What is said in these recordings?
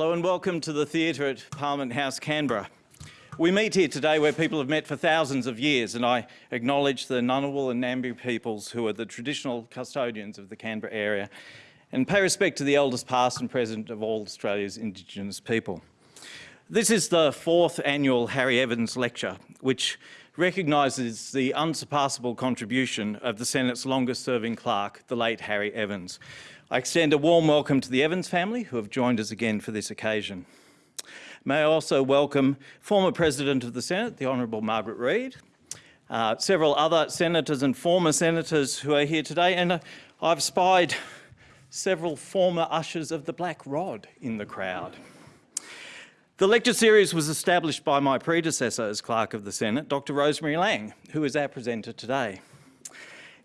Hello and welcome to the theatre at Parliament House, Canberra. We meet here today where people have met for thousands of years and I acknowledge the Ngunnawal and Ngambri peoples who are the traditional custodians of the Canberra area and pay respect to the elders past and present of all Australia's Indigenous people. This is the fourth annual Harry Evans Lecture, which recognises the unsurpassable contribution of the Senate's longest serving clerk, the late Harry Evans. I extend a warm welcome to the Evans family who have joined us again for this occasion. May I also welcome former President of the Senate, the Honourable Margaret Reid, uh, several other senators and former senators who are here today, and uh, I've spied several former ushers of the Black Rod in the crowd. The lecture series was established by my predecessor as Clerk of the Senate, Dr Rosemary Laing, who is our presenter today.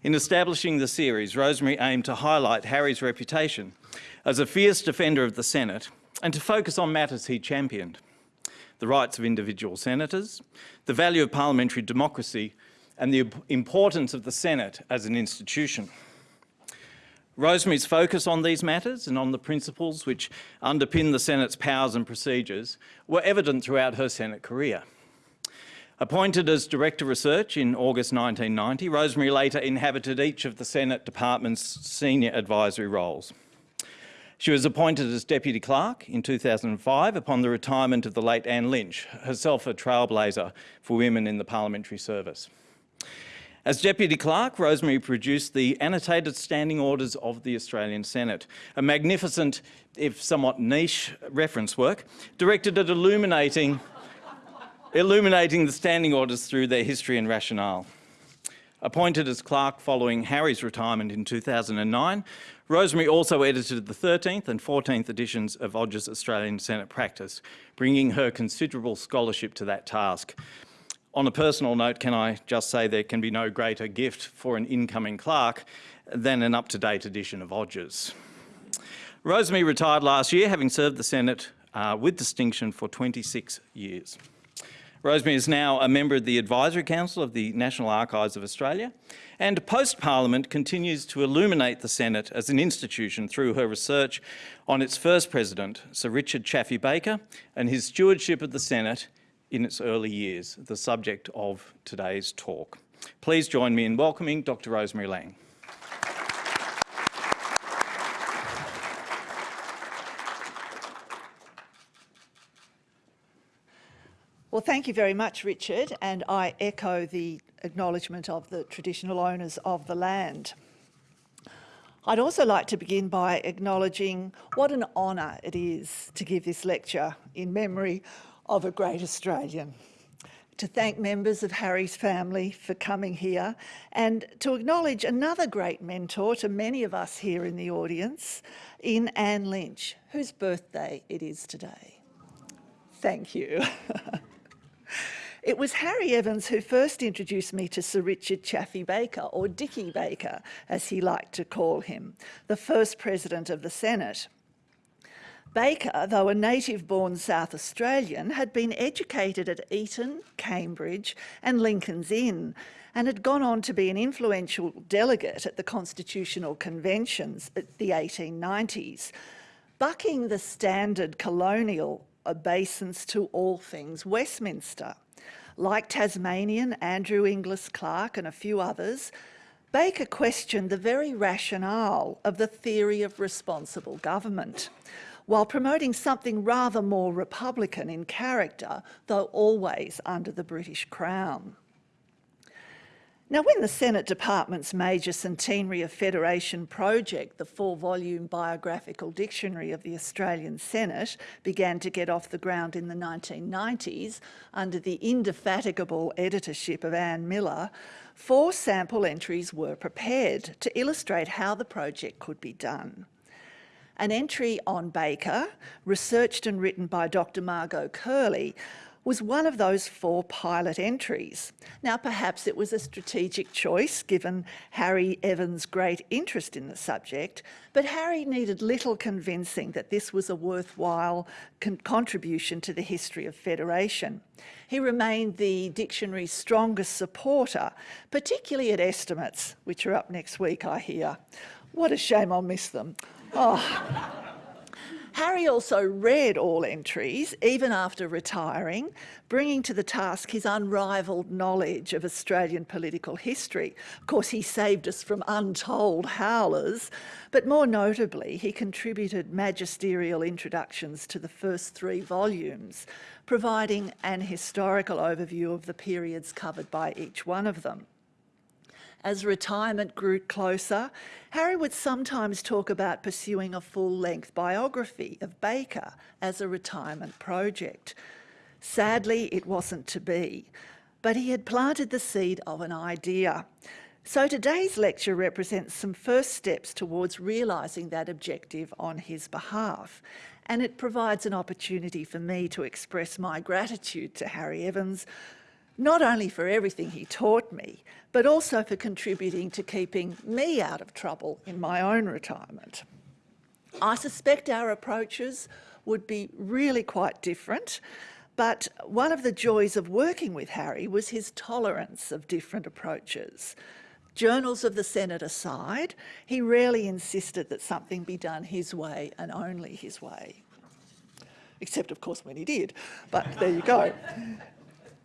In establishing the series, Rosemary aimed to highlight Harry's reputation as a fierce defender of the Senate and to focus on matters he championed. The rights of individual senators, the value of parliamentary democracy and the importance of the Senate as an institution. Rosemary's focus on these matters and on the principles which underpin the Senate's powers and procedures were evident throughout her Senate career. Appointed as Director of Research in August 1990, Rosemary later inhabited each of the Senate Department's senior advisory roles. She was appointed as Deputy Clerk in 2005 upon the retirement of the late Anne Lynch, herself a trailblazer for women in the parliamentary service. As Deputy Clerk, Rosemary produced the Annotated Standing Orders of the Australian Senate, a magnificent, if somewhat niche, reference work directed at illuminating, illuminating the standing orders through their history and rationale. Appointed as clerk following Harry's retirement in 2009, Rosemary also edited the 13th and 14th editions of Odgers' Australian Senate Practice, bringing her considerable scholarship to that task. On a personal note, can I just say there can be no greater gift for an incoming clerk than an up-to-date edition of Odgers'. Rosemary retired last year, having served the Senate uh, with distinction for 26 years. Rosemary is now a member of the Advisory Council of the National Archives of Australia and post-Parliament continues to illuminate the Senate as an institution through her research on its first president, Sir Richard Chaffey Baker, and his stewardship of the Senate in its early years, the subject of today's talk. Please join me in welcoming Dr Rosemary Laing. Well, thank you very much, Richard, and I echo the acknowledgement of the traditional owners of the land. I'd also like to begin by acknowledging what an honour it is to give this lecture in memory of a great Australian. To thank members of Harry's family for coming here and to acknowledge another great mentor to many of us here in the audience, in Anne Lynch, whose birthday it is today. Thank you. It was Harry Evans who first introduced me to Sir Richard Chaffey Baker, or Dickie Baker, as he liked to call him, the first President of the Senate. Baker, though a native-born South Australian, had been educated at Eton, Cambridge and Lincoln's Inn, and had gone on to be an influential delegate at the Constitutional Conventions at the 1890s, bucking the standard colonial obeisance to all things Westminster. Like Tasmanian Andrew Inglis Clark and a few others, Baker questioned the very rationale of the theory of responsible government, while promoting something rather more Republican in character, though always under the British Crown. Now, when the Senate Department's major centenary of Federation project, the four-volume biographical dictionary of the Australian Senate, began to get off the ground in the 1990s under the indefatigable editorship of Anne Miller, four sample entries were prepared to illustrate how the project could be done. An entry on Baker, researched and written by Dr Margot Curley, was one of those four pilot entries. Now, perhaps it was a strategic choice given Harry Evans' great interest in the subject, but Harry needed little convincing that this was a worthwhile con contribution to the history of federation. He remained the dictionary's strongest supporter, particularly at estimates, which are up next week, I hear. What a shame I'll miss them. Oh. Harry also read all entries, even after retiring, bringing to the task his unrivalled knowledge of Australian political history. Of course, he saved us from untold howlers, but more notably, he contributed magisterial introductions to the first three volumes, providing an historical overview of the periods covered by each one of them. As retirement grew closer, Harry would sometimes talk about pursuing a full-length biography of Baker as a retirement project. Sadly, it wasn't to be, but he had planted the seed of an idea. So today's lecture represents some first steps towards realising that objective on his behalf, and it provides an opportunity for me to express my gratitude to Harry Evans not only for everything he taught me, but also for contributing to keeping me out of trouble in my own retirement. I suspect our approaches would be really quite different, but one of the joys of working with Harry was his tolerance of different approaches. Journals of the Senate aside, he rarely insisted that something be done his way and only his way. Except, of course, when he did, but there you go.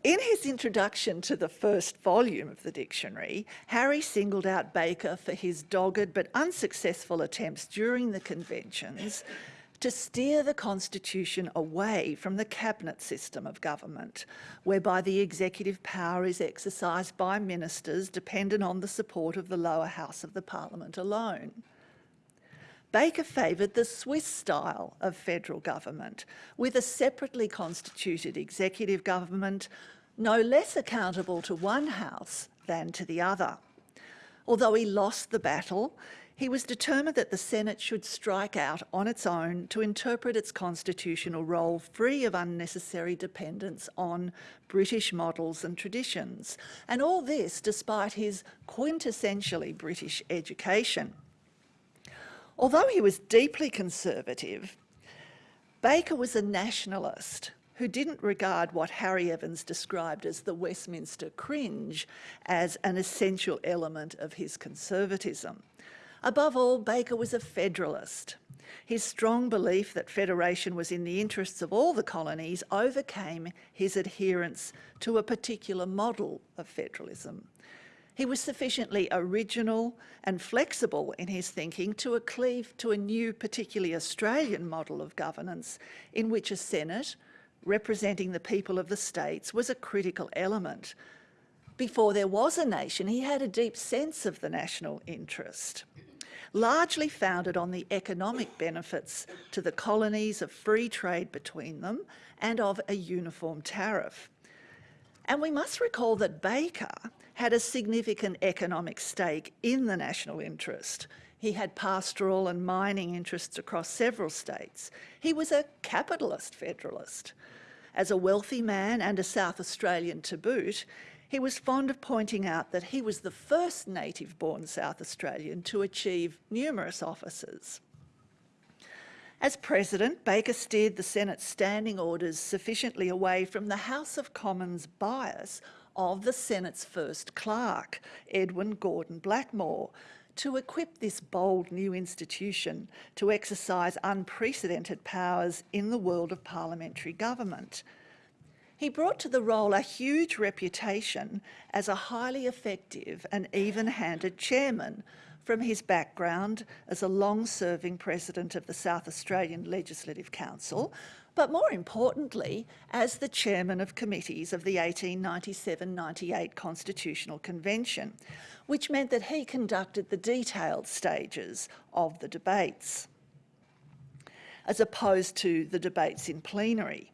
In his introduction to the first volume of the dictionary, Harry singled out Baker for his dogged but unsuccessful attempts during the conventions to steer the constitution away from the cabinet system of government, whereby the executive power is exercised by ministers dependent on the support of the lower house of the parliament alone. Baker favoured the Swiss style of federal government, with a separately constituted executive government no less accountable to one house than to the other. Although he lost the battle, he was determined that the Senate should strike out on its own to interpret its constitutional role free of unnecessary dependence on British models and traditions, and all this despite his quintessentially British education. Although he was deeply conservative, Baker was a nationalist who didn't regard what Harry Evans described as the Westminster cringe as an essential element of his conservatism. Above all, Baker was a federalist. His strong belief that federation was in the interests of all the colonies overcame his adherence to a particular model of federalism. He was sufficiently original and flexible in his thinking to cleave to a new, particularly Australian model of governance in which a Senate, representing the people of the states, was a critical element. Before there was a nation, he had a deep sense of the national interest, largely founded on the economic benefits to the colonies of free trade between them and of a uniform tariff. And we must recall that Baker had a significant economic stake in the national interest. He had pastoral and mining interests across several states. He was a capitalist federalist. As a wealthy man and a South Australian to boot, he was fond of pointing out that he was the first native-born South Australian to achieve numerous offices. As President, Baker steered the Senate's standing orders sufficiently away from the House of Commons bias of the Senate's first clerk, Edwin Gordon Blackmore, to equip this bold new institution to exercise unprecedented powers in the world of parliamentary government. He brought to the role a huge reputation as a highly effective and even-handed chairman from his background as a long-serving president of the South Australian Legislative Council, but more importantly, as the chairman of committees of the 1897-98 Constitutional Convention, which meant that he conducted the detailed stages of the debates, as opposed to the debates in plenary.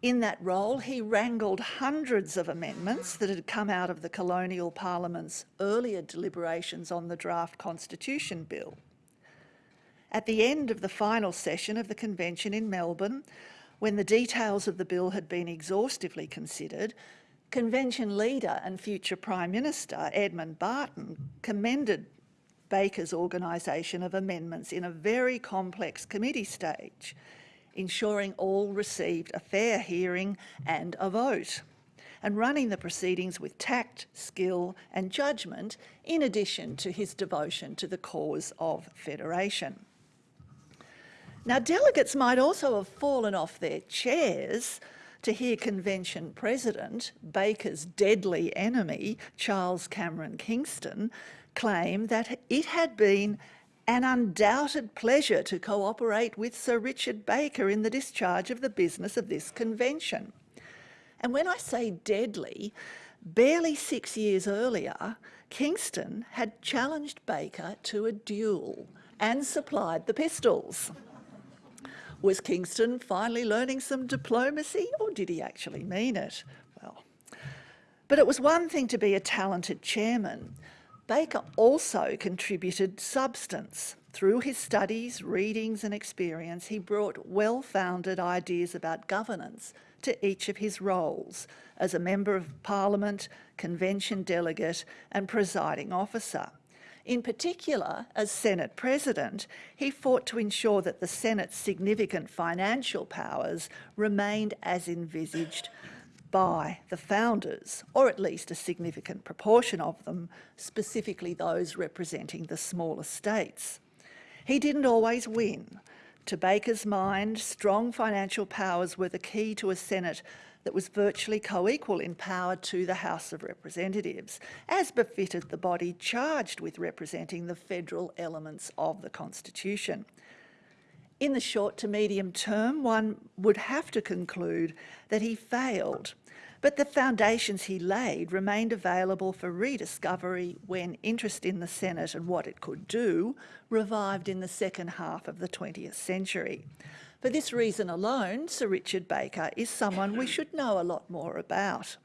In that role, he wrangled hundreds of amendments that had come out of the colonial parliament's earlier deliberations on the draft constitution bill. At the end of the final session of the convention in Melbourne, when the details of the bill had been exhaustively considered, convention leader and future Prime Minister Edmund Barton commended Baker's organisation of amendments in a very complex committee stage, ensuring all received a fair hearing and a vote, and running the proceedings with tact, skill and judgment, in addition to his devotion to the cause of federation. Now, delegates might also have fallen off their chairs to hear convention president, Baker's deadly enemy, Charles Cameron Kingston, claim that it had been an undoubted pleasure to cooperate with Sir Richard Baker in the discharge of the business of this convention. And when I say deadly, barely six years earlier, Kingston had challenged Baker to a duel and supplied the pistols. Was Kingston finally learning some diplomacy or did he actually mean it? Well, but it was one thing to be a talented chairman. Baker also contributed substance. Through his studies, readings and experience, he brought well-founded ideas about governance to each of his roles as a Member of Parliament, convention delegate and presiding officer. In particular, as Senate President, he fought to ensure that the Senate's significant financial powers remained as envisaged by the founders, or at least a significant proportion of them, specifically those representing the smaller states. He didn't always win. To Baker's mind, strong financial powers were the key to a Senate that was virtually co-equal in power to the House of Representatives, as befitted the body charged with representing the federal elements of the Constitution. In the short to medium term, one would have to conclude that he failed, but the foundations he laid remained available for rediscovery when interest in the Senate and what it could do revived in the second half of the 20th century. For this reason alone, Sir Richard Baker is someone we should know a lot more about.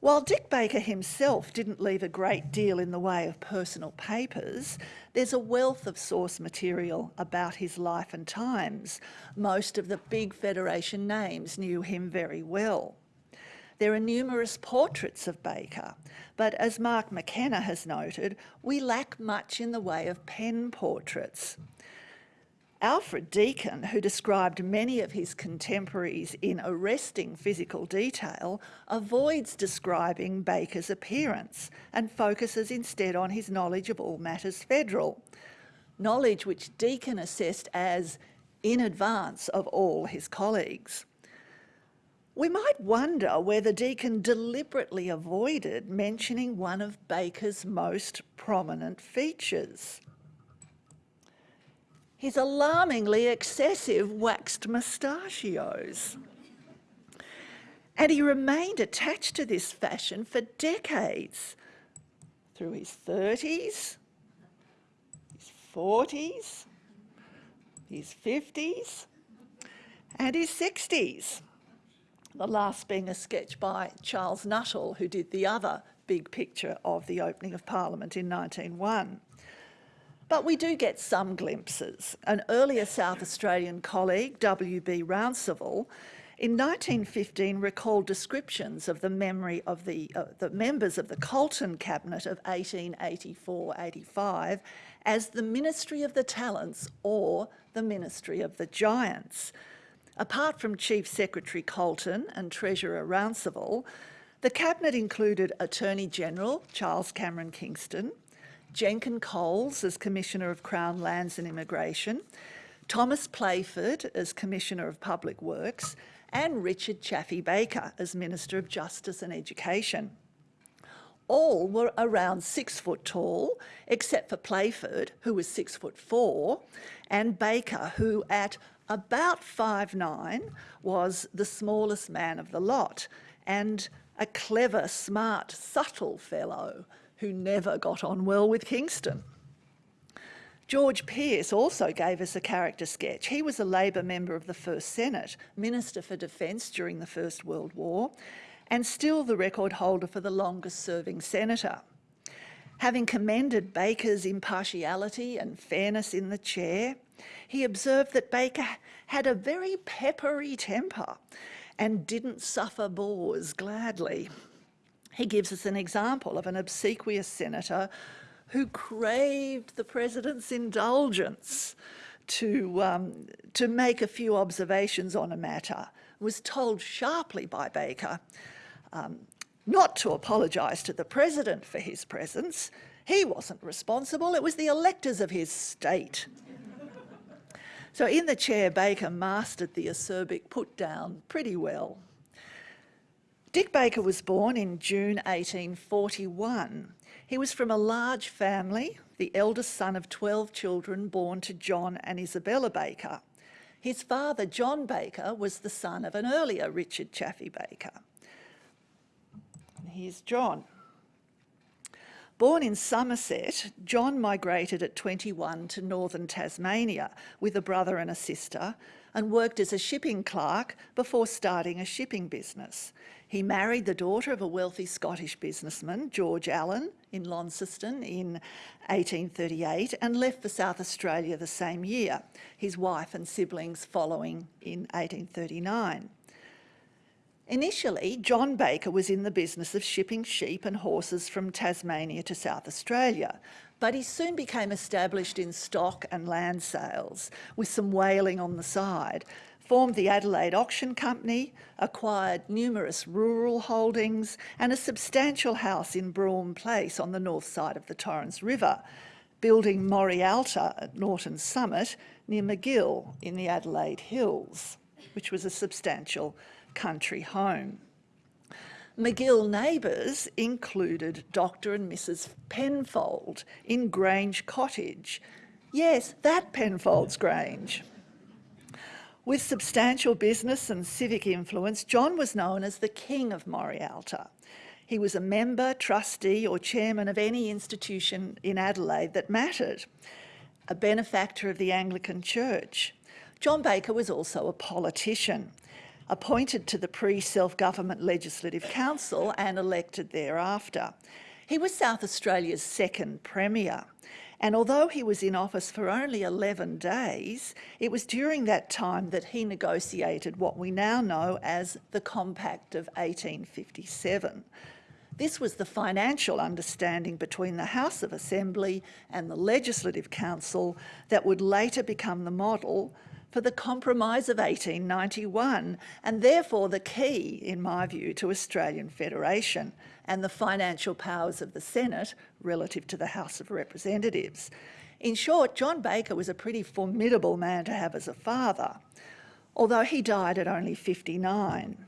While Dick Baker himself didn't leave a great deal in the way of personal papers, there's a wealth of source material about his life and times. Most of the big Federation names knew him very well. There are numerous portraits of Baker, but as Mark McKenna has noted, we lack much in the way of pen portraits. Alfred Deakin, who described many of his contemporaries in arresting physical detail, avoids describing Baker's appearance and focuses instead on his knowledge of all matters federal, knowledge which Deakin assessed as in advance of all his colleagues. We might wonder whether Deakin deliberately avoided mentioning one of Baker's most prominent features, his alarmingly excessive waxed moustachios. And he remained attached to this fashion for decades, through his 30s, his 40s, his 50s, and his 60s. The last being a sketch by Charles Nuttall, who did the other big picture of the opening of Parliament in 1901. But we do get some glimpses. An earlier South Australian colleague, W.B. Rounsevell, in 1915 recalled descriptions of the memory of the, uh, the members of the Colton Cabinet of 1884-85 as the Ministry of the Talents or the Ministry of the Giants. Apart from Chief Secretary Colton and Treasurer Rounsevell, the Cabinet included Attorney General Charles Cameron Kingston, Jenkin Coles as Commissioner of Crown Lands and Immigration, Thomas Playford as Commissioner of Public Works, and Richard Chaffey Baker as Minister of Justice and Education. All were around six foot tall, except for Playford, who was six foot four, and Baker, who at about five nine was the smallest man of the lot, and a clever, smart, subtle fellow who never got on well with Kingston. George Pearce also gave us a character sketch. He was a Labor member of the First Senate, Minister for Defence during the First World War, and still the record holder for the longest serving senator. Having commended Baker's impartiality and fairness in the chair, he observed that Baker had a very peppery temper and didn't suffer bores gladly. He gives us an example of an obsequious senator who craved the president's indulgence to, um, to make a few observations on a matter, was told sharply by Baker um, not to apologise to the president for his presence. He wasn't responsible, it was the electors of his state. So in the chair, Baker mastered the acerbic put down pretty well. Dick Baker was born in June 1841. He was from a large family, the eldest son of 12 children born to John and Isabella Baker. His father, John Baker, was the son of an earlier Richard Chaffey Baker. Here's John. Born in Somerset, John migrated at 21 to northern Tasmania with a brother and a sister and worked as a shipping clerk before starting a shipping business. He married the daughter of a wealthy Scottish businessman, George Allen, in Launceston in 1838 and left for South Australia the same year, his wife and siblings following in 1839. Initially, John Baker was in the business of shipping sheep and horses from Tasmania to South Australia, but he soon became established in stock and land sales, with some whaling on the side, formed the Adelaide Auction Company, acquired numerous rural holdings and a substantial house in Brougham Place on the north side of the Torrens River, building Morialta at Norton Summit near Magill in the Adelaide Hills, which was a substantial country home. Magill neighbours included Dr and Mrs Penfold in Grange Cottage. Yes, that Penfold's Grange. With substantial business and civic influence, John was known as the King of Morialta. He was a member, trustee or chairman of any institution in Adelaide that mattered, a benefactor of the Anglican Church. John Baker was also a politician appointed to the pre-self-government Legislative Council and elected thereafter. He was South Australia's second Premier. And although he was in office for only 11 days, it was during that time that he negotiated what we now know as the Compact of 1857. This was the financial understanding between the House of Assembly and the Legislative Council that would later become the model for the Compromise of 1891 and therefore the key, in my view, to Australian Federation and the financial powers of the Senate relative to the House of Representatives. In short, John Baker was a pretty formidable man to have as a father, although he died at only 59.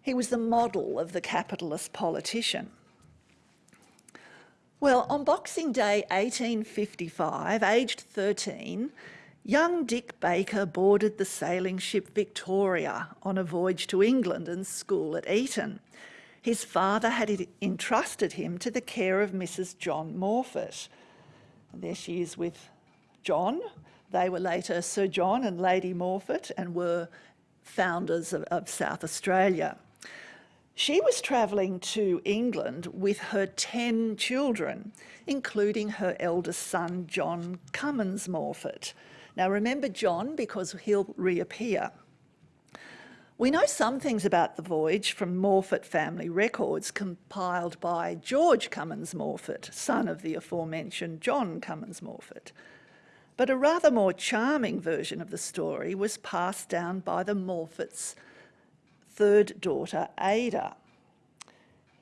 He was the model of the capitalist politician. Well, on Boxing Day 1855, aged 13, Young Dick Baker boarded the sailing ship Victoria on a voyage to England and school at Eton. His father had entrusted him to the care of Mrs John Morfett. And there she is with John. They were later Sir John and Lady Morfett and were founders of, of South Australia. She was travelling to England with her 10 children, including her eldest son, John Cummins Morfett, now remember John because he'll reappear. We know some things about the voyage from Morfett family records compiled by George Cummins Morfett, son of the aforementioned John Cummins Morfett. But a rather more charming version of the story was passed down by the Morfetts' third daughter, Ada.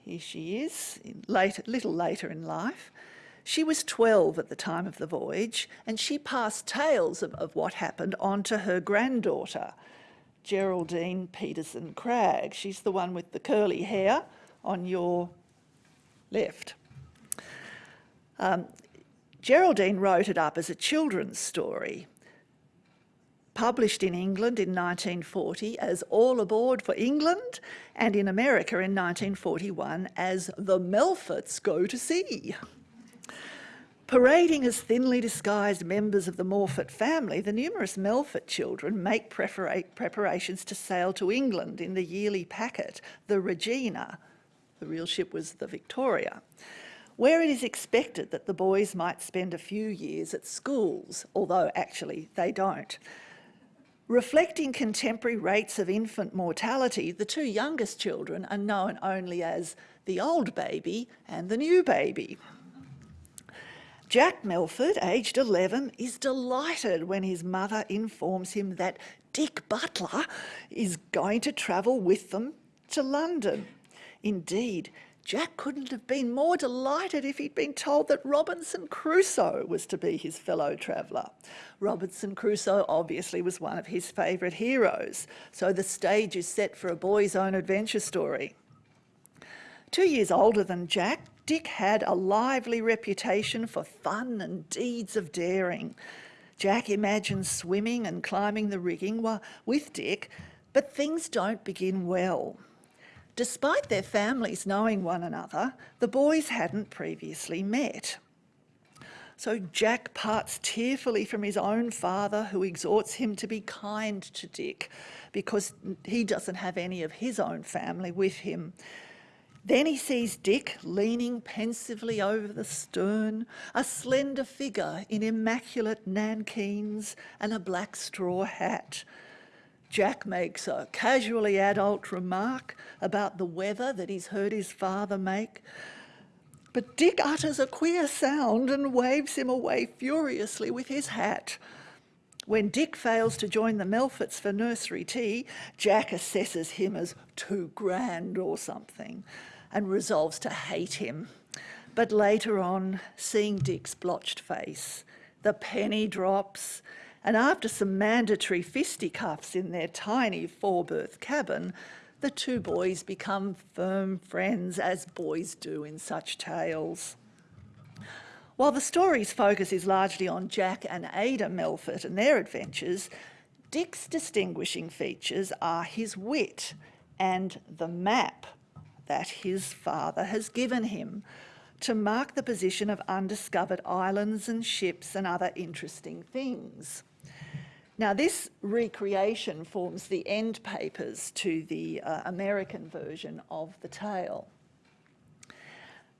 Here she is, little later in life. She was 12 at the time of the voyage and she passed tales of, of what happened on to her granddaughter, Geraldine Peterson Cragg. She's the one with the curly hair on your left. Um, Geraldine wrote it up as a children's story, published in England in 1940 as All Aboard for England and in America in 1941 as The Melforts Go to Sea. Parading as thinly disguised members of the Morfett family, the numerous Melfort children make preparations to sail to England in the yearly packet, the Regina. The real ship was the Victoria, where it is expected that the boys might spend a few years at schools, although actually they don't. Reflecting contemporary rates of infant mortality, the two youngest children are known only as the old baby and the new baby. Jack Melfort, aged 11, is delighted when his mother informs him that Dick Butler is going to travel with them to London. Indeed, Jack couldn't have been more delighted if he'd been told that Robinson Crusoe was to be his fellow traveller. Robinson Crusoe obviously was one of his favourite heroes, so the stage is set for a boy's own adventure story. Two years older than Jack, Dick had a lively reputation for fun and deeds of daring. Jack imagines swimming and climbing the rigging with Dick, but things don't begin well. Despite their families knowing one another, the boys hadn't previously met. So Jack parts tearfully from his own father, who exhorts him to be kind to Dick because he doesn't have any of his own family with him. Then he sees Dick leaning pensively over the stern, a slender figure in immaculate nankeens and a black straw hat. Jack makes a casually adult remark about the weather that he's heard his father make. But Dick utters a queer sound and waves him away furiously with his hat. When Dick fails to join the Melforts for nursery tea, Jack assesses him as too grand or something and resolves to hate him. But later on, seeing Dick's blotched face, the penny drops, and after some mandatory fisticuffs in their tiny four-berth cabin, the two boys become firm friends, as boys do in such tales. While the story's focus is largely on Jack and Ada Melfort and their adventures, Dick's distinguishing features are his wit and the map that his father has given him to mark the position of undiscovered islands and ships and other interesting things. Now this recreation forms the end papers to the uh, American version of the tale.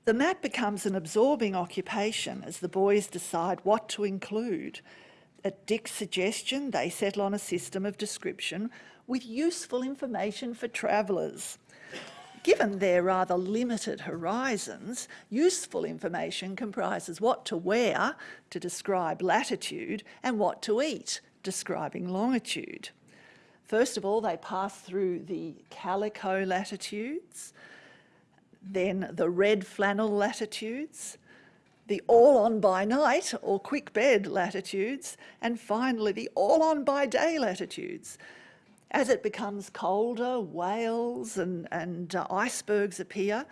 The map becomes an absorbing occupation as the boys decide what to include. At Dick's suggestion, they settle on a system of description with useful information for travellers. Given their rather limited horizons, useful information comprises what to wear to describe latitude and what to eat, describing longitude. First of all, they pass through the calico latitudes, then the red flannel latitudes, the all on by night or quick bed latitudes, and finally the all on by day latitudes. As it becomes colder, whales and, and uh, icebergs appear.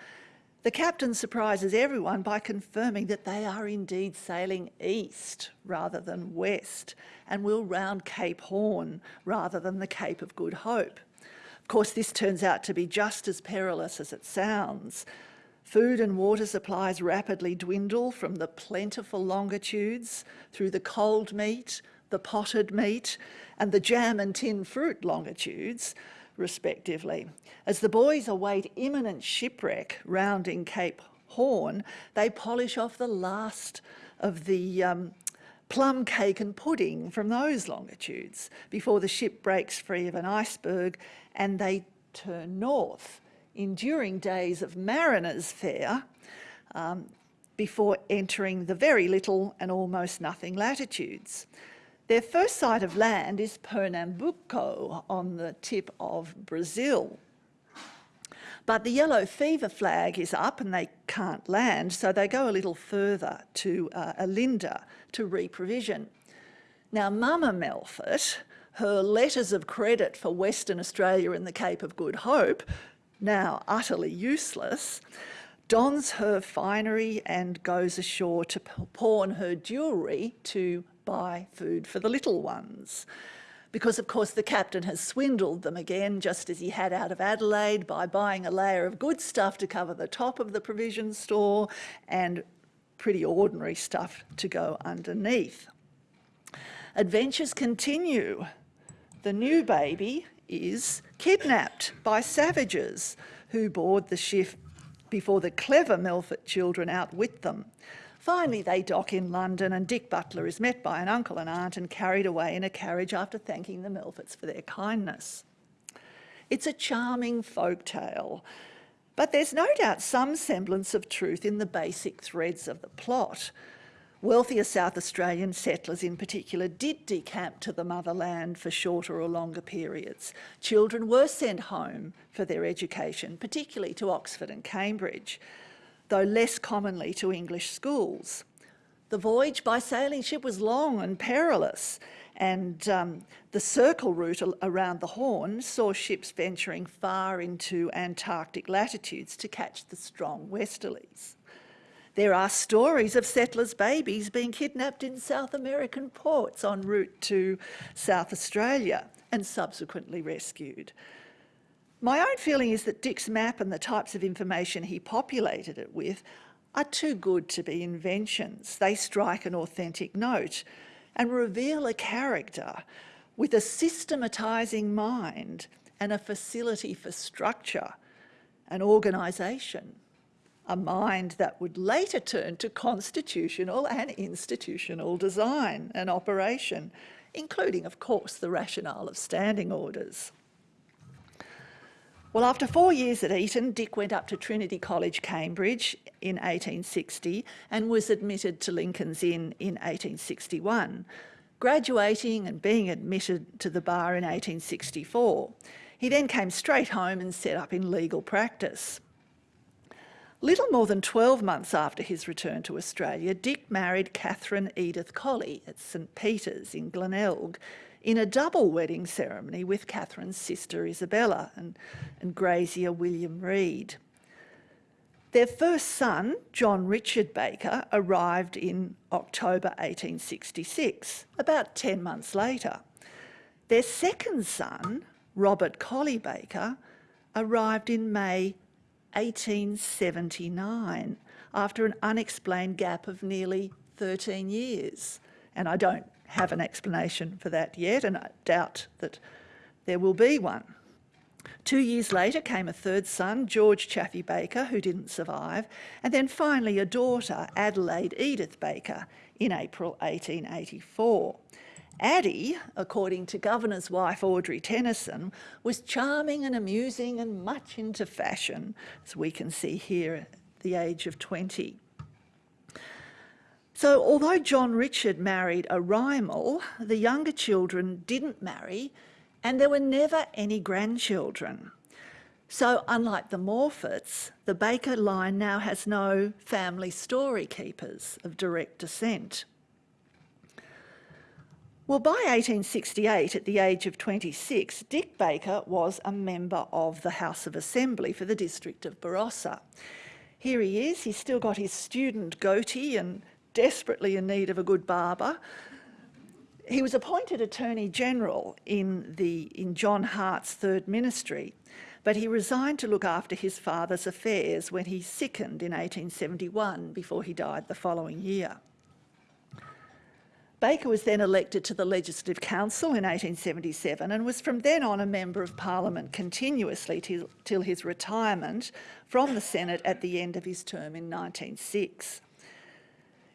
The captain surprises everyone by confirming that they are indeed sailing east rather than west and will round Cape Horn rather than the Cape of Good Hope. Of course, this turns out to be just as perilous as it sounds. Food and water supplies rapidly dwindle from the plentiful longitudes through the cold meat, the potted meat, and the jam and tin fruit longitudes, respectively. As the boys await imminent shipwreck rounding Cape Horn, they polish off the last of the um, plum cake and pudding from those longitudes before the ship breaks free of an iceberg and they turn north, enduring days of mariner's fare um, before entering the very little and almost nothing latitudes. Their first sight of land is Pernambuco on the tip of Brazil. But the yellow fever flag is up and they can't land, so they go a little further to uh, Olinda to reprovision. Now, Mama Melfort, her letters of credit for Western Australia and the Cape of Good Hope, now utterly useless, dons her finery and goes ashore to pawn her jewellery to buy food for the little ones. Because of course the captain has swindled them again, just as he had out of Adelaide by buying a layer of good stuff to cover the top of the provision store and pretty ordinary stuff to go underneath. Adventures continue. The new baby is kidnapped by savages who board the ship before the clever Melfort children outwit them. Finally, they dock in London and Dick Butler is met by an uncle and aunt and carried away in a carriage after thanking the Melforts for their kindness. It's a charming folk tale, but there's no doubt some semblance of truth in the basic threads of the plot. Wealthier South Australian settlers in particular did decamp to the motherland for shorter or longer periods. Children were sent home for their education, particularly to Oxford and Cambridge, though less commonly to English schools. The voyage by sailing ship was long and perilous, and um, the circle route around the Horn saw ships venturing far into Antarctic latitudes to catch the strong westerlies. There are stories of settlers' babies being kidnapped in South American ports en route to South Australia and subsequently rescued. My own feeling is that Dick's map and the types of information he populated it with are too good to be inventions. They strike an authentic note and reveal a character with a systematising mind and a facility for structure an organisation a mind that would later turn to constitutional and institutional design and operation, including, of course, the rationale of standing orders. Well, after four years at Eton, Dick went up to Trinity College, Cambridge in 1860 and was admitted to Lincoln's Inn in 1861, graduating and being admitted to the bar in 1864. He then came straight home and set up in legal practice. Little more than 12 months after his return to Australia, Dick married Catherine Edith Colley at St Peter's in Glenelg in a double wedding ceremony with Catherine's sister Isabella and, and grazier William Reid. Their first son, John Richard Baker, arrived in October 1866, about 10 months later. Their second son, Robert Colley Baker, arrived in May 1879 after an unexplained gap of nearly 13 years. And I don't have an explanation for that yet, and I doubt that there will be one. Two years later came a third son, George Chaffey Baker, who didn't survive, and then finally a daughter, Adelaide Edith Baker, in April 1884. Addie, according to Governor's wife Audrey Tennyson, was charming and amusing and much into fashion, as we can see here at the age of 20. So although John Richard married a Rymill, the younger children didn't marry and there were never any grandchildren. So unlike the Morfetts, the Baker line now has no family story keepers of direct descent. Well, by 1868, at the age of 26, Dick Baker was a member of the House of Assembly for the district of Barossa. Here he is, he's still got his student goatee and desperately in need of a good barber. He was appointed Attorney General in, the, in John Hart's third ministry, but he resigned to look after his father's affairs when he sickened in 1871 before he died the following year. Baker was then elected to the Legislative Council in 1877 and was from then on a Member of Parliament continuously till, his retirement from the Senate at the end of his term in 1906.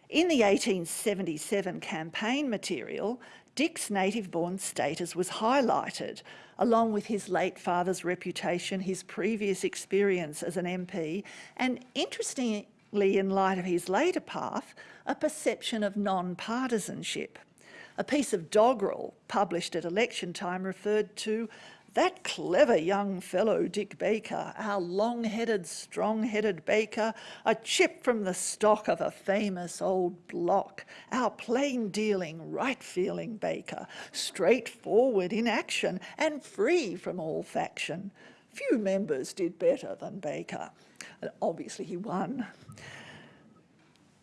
In the 1877 campaign material, Dick's native-born status was highlighted, along with his late father's reputation, his previous experience as an MP, and interestingly, in light of his later path, a perception of non-partisanship. A piece of doggerel published at election time referred to that clever young fellow, Dick Baker, our long-headed, strong-headed Baker, a chip from the stock of a famous old block, our plain-dealing, right-feeling Baker, straightforward in action and free from all faction. Few members did better than Baker. And obviously he won.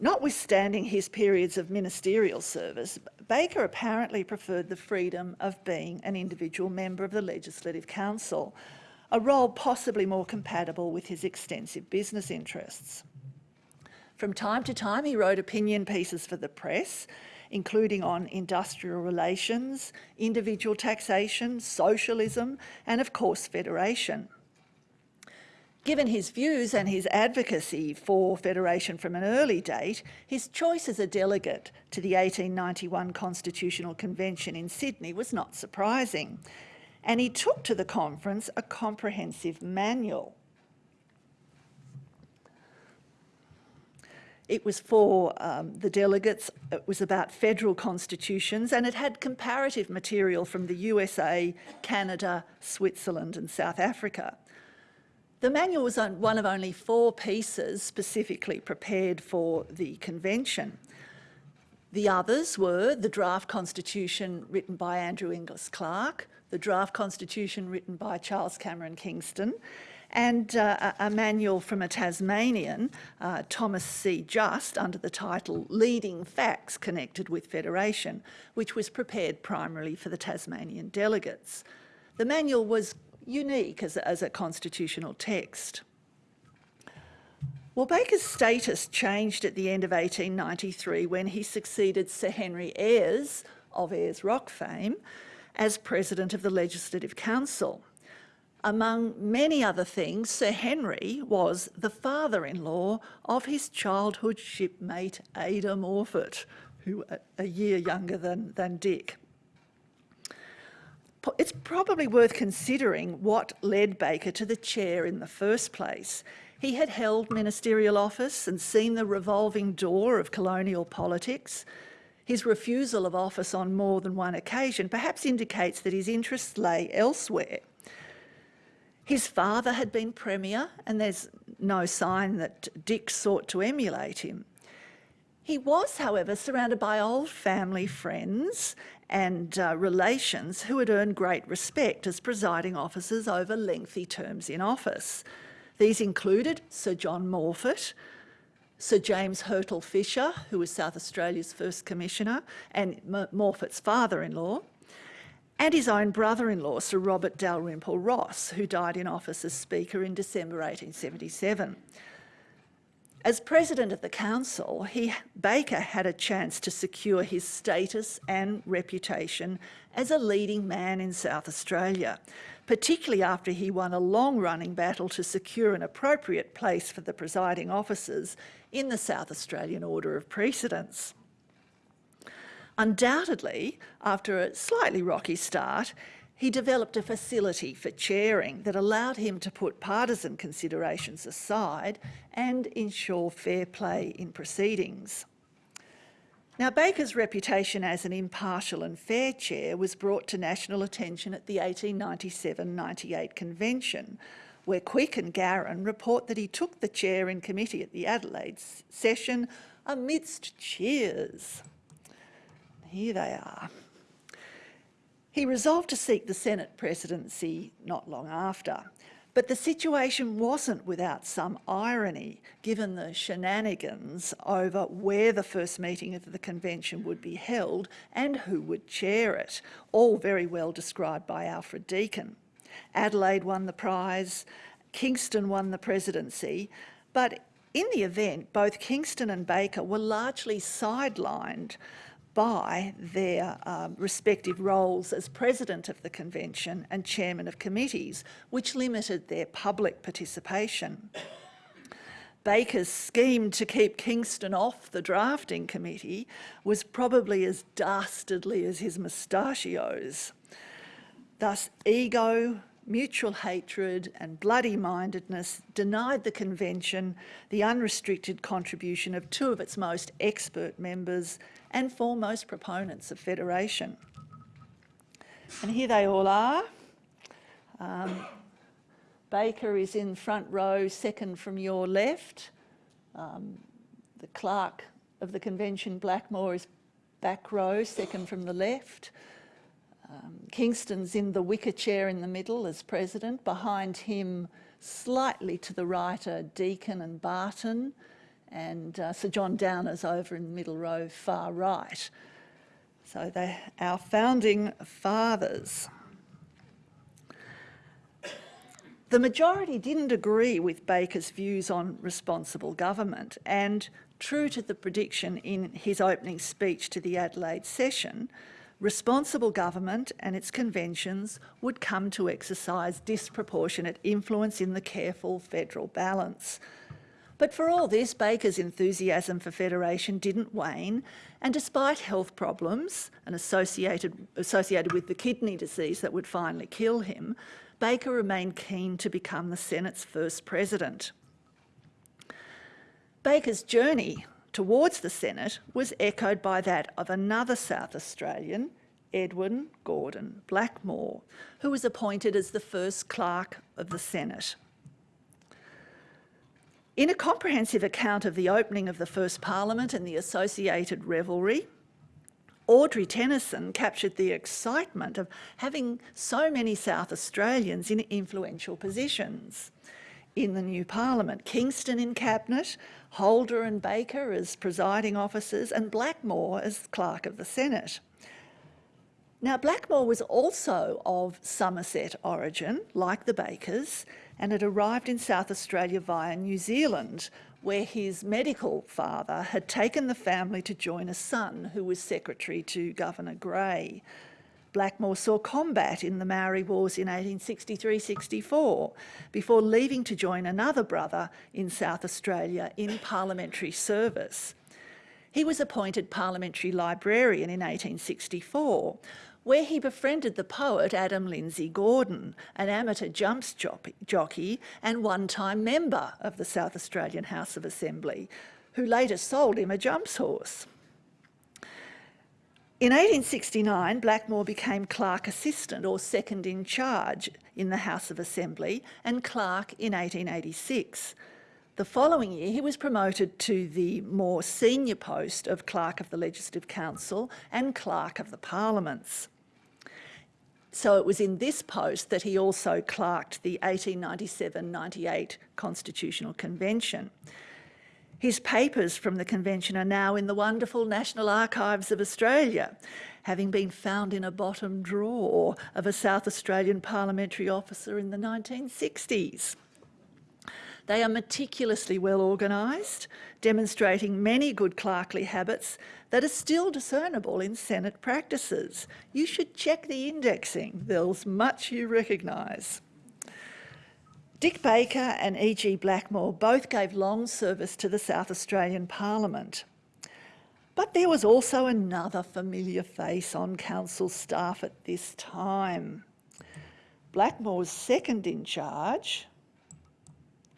Notwithstanding his periods of ministerial service, Baker apparently preferred the freedom of being an individual member of the Legislative Council, a role possibly more compatible with his extensive business interests. From time to time, he wrote opinion pieces for the press, including on industrial relations, individual taxation, socialism, and of course, federation. Given his views and his advocacy for federation from an early date, his choice as a delegate to the 1891 Constitutional Convention in Sydney was not surprising, and he took to the conference a comprehensive manual. It was for um, the delegates, it was about federal constitutions and it had comparative material from the USA, Canada, Switzerland and South Africa. The manual was one of only four pieces specifically prepared for the convention. The others were the draft constitution written by Andrew Inglis Clark, the draft constitution written by Charles Cameron Kingston, and uh, a manual from a Tasmanian, uh, Thomas C. Just, under the title Leading Facts Connected with Federation, which was prepared primarily for the Tasmanian delegates. The manual was unique as a, as a constitutional text. Well, Baker's status changed at the end of 1893 when he succeeded Sir Henry Ayers of Ayers Rock fame as President of the Legislative Council. Among many other things, Sir Henry was the father-in-law of his childhood shipmate Ada Morphett, who a year younger than, than Dick. It's probably worth considering what led Baker to the chair in the first place. He had held ministerial office and seen the revolving door of colonial politics. His refusal of office on more than one occasion perhaps indicates that his interests lay elsewhere. His father had been Premier and there's no sign that Dick sought to emulate him. He was, however, surrounded by old family friends and uh, relations who had earned great respect as presiding officers over lengthy terms in office. These included Sir John Morphett, Sir James Hurtle Fisher, who was South Australia's first commissioner, and Morphett's father-in-law, and his own brother-in-law, Sir Robert Dalrymple Ross, who died in office as Speaker in December 1877. As President of the Council, he, Baker had a chance to secure his status and reputation as a leading man in South Australia, particularly after he won a long-running battle to secure an appropriate place for the presiding officers in the South Australian Order of Precedence. Undoubtedly, after a slightly rocky start, he developed a facility for chairing that allowed him to put partisan considerations aside and ensure fair play in proceedings. Now, Baker's reputation as an impartial and fair chair was brought to national attention at the 1897-98 convention, where Quick and Garran report that he took the chair in committee at the Adelaide session amidst cheers. Here they are. He resolved to seek the Senate presidency not long after. But the situation wasn't without some irony, given the shenanigans over where the first meeting of the convention would be held and who would chair it, all very well described by Alfred Deakin. Adelaide won the prize, Kingston won the presidency, but in the event, both Kingston and Baker were largely sidelined by their um, respective roles as president of the convention and chairman of committees, which limited their public participation. Baker's scheme to keep Kingston off the drafting committee was probably as dastardly as his mustachios. Thus, ego, mutual hatred and bloody-mindedness denied the convention the unrestricted contribution of two of its most expert members and foremost proponents of federation. And here they all are. Um, Baker is in front row, second from your left. Um, the clerk of the convention, Blackmore, is back row, second from the left. Um, Kingston's in the wicker chair in the middle as president. Behind him, slightly to the right, are Deakin and Barton and uh, Sir John Downer's over in the middle row, far right. So they're our founding fathers. The majority didn't agree with Baker's views on responsible government and true to the prediction in his opening speech to the Adelaide session, responsible government and its conventions would come to exercise disproportionate influence in the careful federal balance. But for all this, Baker's enthusiasm for federation didn't wane, and despite health problems and associated, associated with the kidney disease that would finally kill him, Baker remained keen to become the Senate's first president. Baker's journey towards the Senate was echoed by that of another South Australian, Edwin Gordon Blackmore, who was appointed as the first clerk of the Senate. In a comprehensive account of the opening of the first parliament and the associated revelry, Audrey Tennyson captured the excitement of having so many South Australians in influential positions in the new parliament. Kingston in cabinet, Holder and Baker as presiding officers and Blackmore as clerk of the Senate. Now Blackmore was also of Somerset origin, like the Bakers, and had arrived in South Australia via New Zealand, where his medical father had taken the family to join a son who was secretary to Governor Grey. Blackmore saw combat in the Maori Wars in 1863-64 before leaving to join another brother in South Australia in parliamentary service. He was appointed parliamentary librarian in 1864, where he befriended the poet Adam Lindsay Gordon, an amateur jumps jockey and one-time member of the South Australian House of Assembly, who later sold him a jumps horse. In 1869, Blackmore became clerk assistant or second in charge in the House of Assembly and clerk in 1886. The following year, he was promoted to the more senior post of Clerk of the Legislative Council and Clerk of the Parliaments. So it was in this post that he also clerked the 1897-98 Constitutional Convention. His papers from the convention are now in the wonderful National Archives of Australia, having been found in a bottom drawer of a South Australian parliamentary officer in the 1960s. They are meticulously well organised, demonstrating many good clerkly habits that are still discernible in Senate practices. You should check the indexing. There's much you recognise. Dick Baker and E.G. Blackmore both gave long service to the South Australian Parliament. But there was also another familiar face on council staff at this time. Blackmore's second in charge,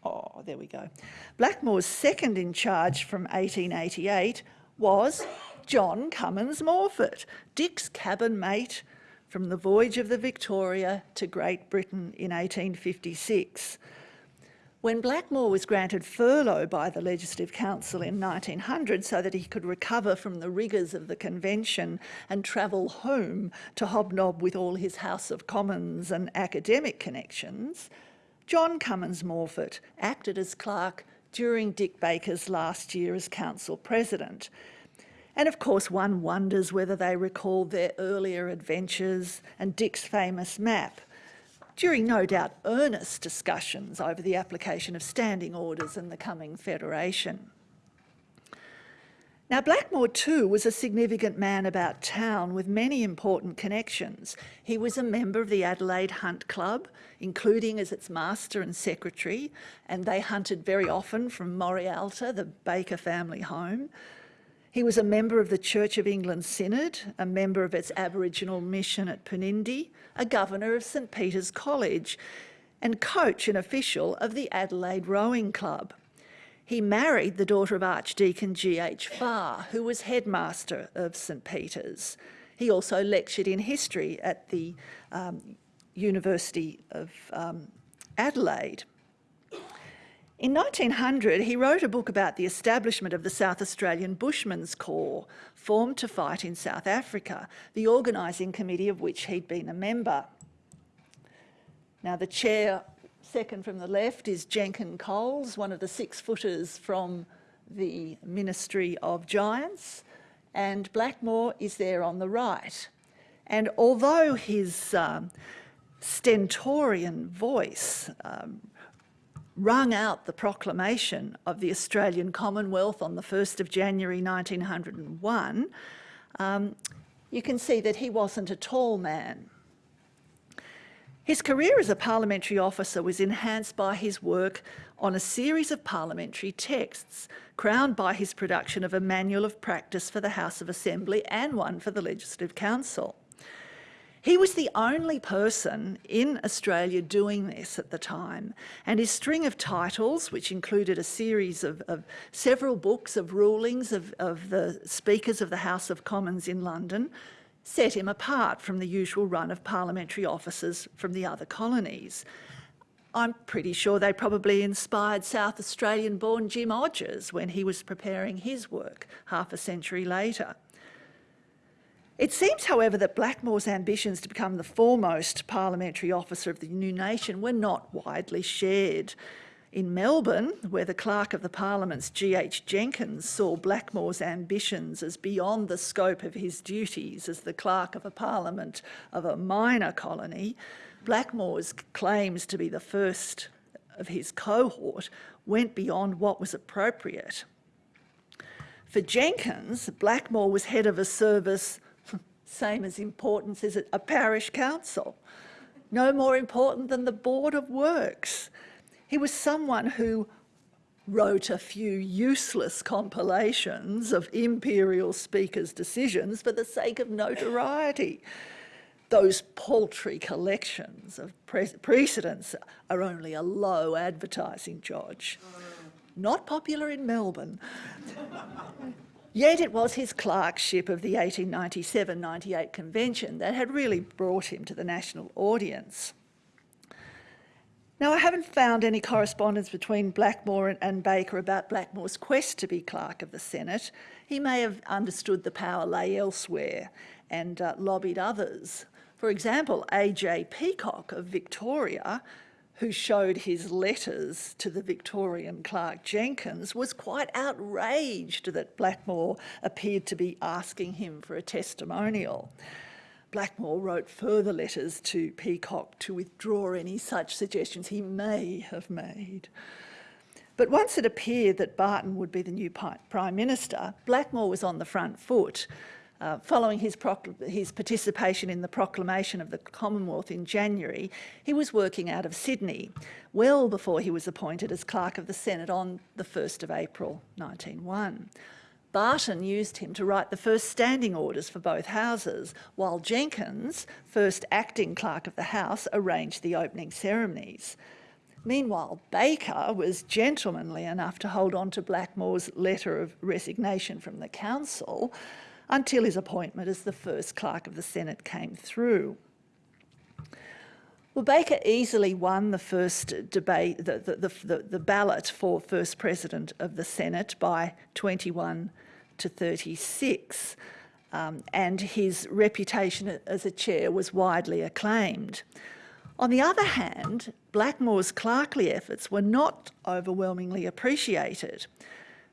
Oh, there we go. Blackmore's second in charge from 1888 was John Cummins Morphett, Dick's cabin mate from the voyage of the Victoria to Great Britain in 1856. When Blackmore was granted furlough by the Legislative Council in 1900 so that he could recover from the rigours of the convention and travel home to hobnob with all his House of Commons and academic connections, John Cummins Morphett acted as clerk during Dick Baker's last year as council president. And of course, one wonders whether they recall their earlier adventures and Dick's famous map, during no doubt earnest discussions over the application of standing orders and the coming federation. Now, Blackmore too was a significant man about town with many important connections. He was a member of the Adelaide Hunt Club, including as its master and secretary, and they hunted very often from Morialta, the Baker family home. He was a member of the Church of England Synod, a member of its Aboriginal mission at Poonindie, a governor of St Peter's College, and coach and official of the Adelaide Rowing Club. He married the daughter of Archdeacon G.H. Farr, who was headmaster of St Peter's. He also lectured in history at the um, University of um, Adelaide. In 1900, he wrote a book about the establishment of the South Australian Bushmen's Corps, formed to fight in South Africa, the organising committee of which he'd been a member. Now, the chair Second from the left is Jenkin Coles, one of the six-footers from the Ministry of Giants, and Blackmore is there on the right. And although his um, stentorian voice um, rung out the proclamation of the Australian Commonwealth on the 1st of January 1901, um, you can see that he wasn't a tall man. His career as a parliamentary officer was enhanced by his work on a series of parliamentary texts, crowned by his production of a manual of practice for the House of Assembly and one for the Legislative Council. He was the only person in Australia doing this at the time, and his string of titles, which included a series of, of several books of rulings of, of the speakers of the House of Commons in London, set him apart from the usual run of parliamentary officers from the other colonies. I'm pretty sure they probably inspired South Australian-born Jim Odgers when he was preparing his work half a century later. It seems, however, that Blackmore's ambitions to become the foremost parliamentary officer of the new nation were not widely shared. In Melbourne, where the Clerk of the Parliament's G.H. Jenkins saw Blackmore's ambitions as beyond the scope of his duties as the Clerk of a Parliament of a minor colony, Blackmore's claims to be the first of his cohort went beyond what was appropriate. For Jenkins, Blackmore was head of a service same as importance as a parish council, no more important than the Board of Works. He was someone who wrote a few useless compilations of imperial speakers' decisions for the sake of notoriety. Those paltry collections of pre precedents are only a low advertising judge. Not popular in Melbourne. Yet it was his clerkship of the 1897-98 convention that had really brought him to the national audience. Now, I haven't found any correspondence between Blackmore and Baker about Blackmore's quest to be clerk of the Senate. He may have understood the power lay elsewhere and uh, lobbied others. For example, A.J. Peacock of Victoria who showed his letters to the Victorian clerk Jenkins, was quite outraged that Blackmore appeared to be asking him for a testimonial. Blackmore wrote further letters to Peacock to withdraw any such suggestions he may have made. But once it appeared that Barton would be the new Prime Minister, Blackmore was on the front foot uh, following his, his, participation in the proclamation of the Commonwealth in January, he was working out of Sydney, well before he was appointed as Clerk of the Senate on the 1st of April 1901. Barton used him to write the first standing orders for both houses, while Jenkins, first acting clerk of the House, arranged the opening ceremonies. Meanwhile, Baker was gentlemanly enough to hold on to Blackmore's letter of resignation from the council until his appointment as the first clerk of the Senate came through. Well, Baker easily won the first debate, the, the, the, the, ballot for first president of the Senate by 21 to 36, um, and his reputation as a chair was widely acclaimed. On the other hand, Blackmore's clerkly efforts were not overwhelmingly appreciated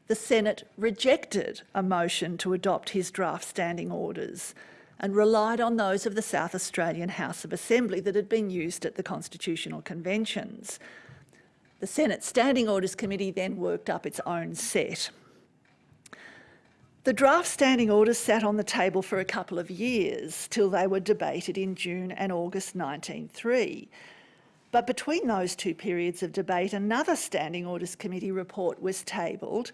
the Senate rejected a motion to adopt his draft standing orders and relied on those of the South Australian House of Assembly that had been used at the constitutional conventions. The Senate Standing Orders Committee then worked up its own set. The draft standing orders sat on the table for a couple of years till they were debated in June and August 1903. But between those two periods of debate, another Standing Orders Committee report was tabled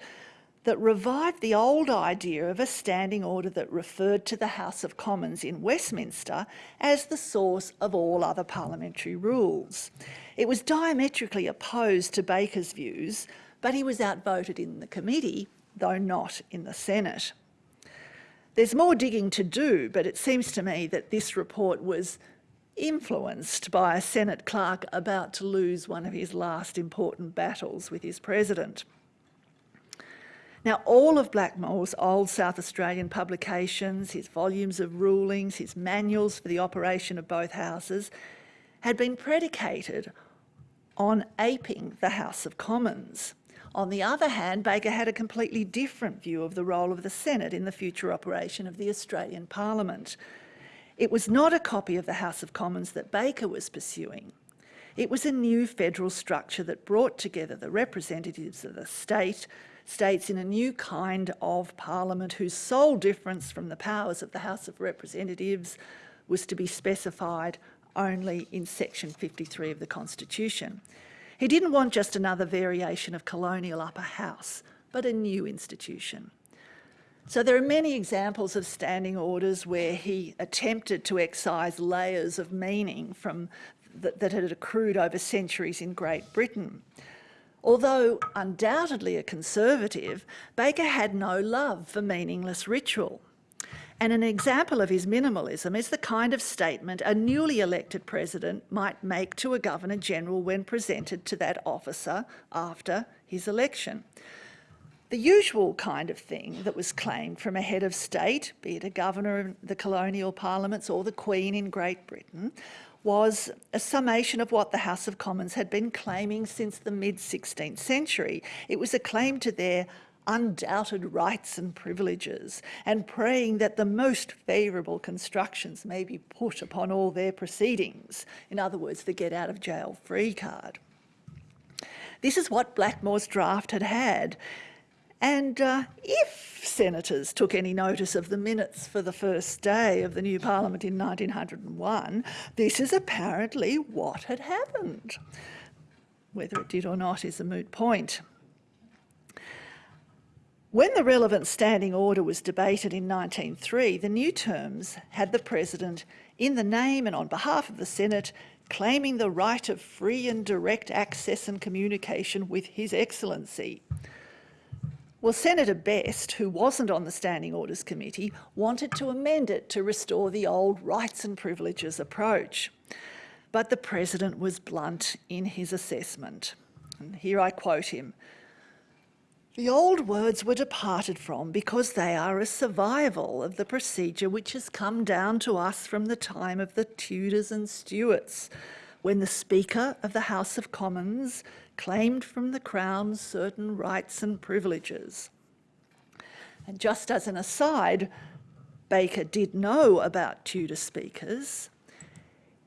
that revived the old idea of a standing order that referred to the House of Commons in Westminster as the source of all other parliamentary rules. It was diametrically opposed to Baker's views, but he was outvoted in the committee, though not in the Senate. There's more digging to do, but it seems to me that this report was influenced by a Senate clerk about to lose one of his last important battles with his president. Now, all of Blackmore's old South Australian publications, his volumes of rulings, his manuals for the operation of both houses, had been predicated on aping the House of Commons. On the other hand, Baker had a completely different view of the role of the Senate in the future operation of the Australian Parliament. It was not a copy of the House of Commons that Baker was pursuing. It was a new federal structure that brought together the representatives of the state, states in a new kind of parliament whose sole difference from the powers of the House of Representatives was to be specified only in section 53 of the Constitution. He didn't want just another variation of colonial upper house, but a new institution. So there are many examples of standing orders where he attempted to excise layers of meaning from that, that had accrued over centuries in Great Britain. Although undoubtedly a conservative, Baker had no love for meaningless ritual. And an example of his minimalism is the kind of statement a newly elected president might make to a Governor-General when presented to that officer after his election. The usual kind of thing that was claimed from a head of state, be it a governor of the colonial parliaments or the Queen in Great Britain, was a summation of what the House of Commons had been claiming since the mid-16th century. It was a claim to their undoubted rights and privileges and praying that the most favourable constructions may be put upon all their proceedings. In other words, the get out of jail free card. This is what Blackmore's draft had had. And uh, if senators took any notice of the minutes for the first day of the new parliament in 1901, this is apparently what had happened. Whether it did or not is a moot point. When the relevant standing order was debated in 1903, the new terms had the President, in the name and on behalf of the Senate, claiming the right of free and direct access and communication with His Excellency. Well, Senator Best, who wasn't on the Standing Orders Committee, wanted to amend it to restore the old rights and privileges approach. But the President was blunt in his assessment. And here I quote him, the old words were departed from because they are a survival of the procedure which has come down to us from the time of the Tudors and Stuarts, when the Speaker of the House of Commons claimed from the Crown certain rights and privileges. And just as an aside, Baker did know about Tudor speakers.